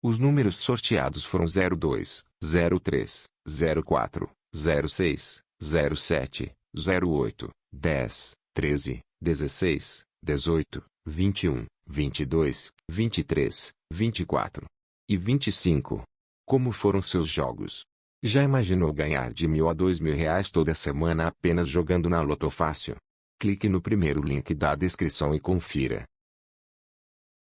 Os números sorteados foram 02, 03, 04, 06, 07, 08, 10, 13, 16, 18, 21, 22, 23, 24 e 25. Como foram seus jogos? Já imaginou ganhar de mil a dois mil reais toda semana apenas jogando na Lotofácil? Clique no primeiro link da descrição e confira.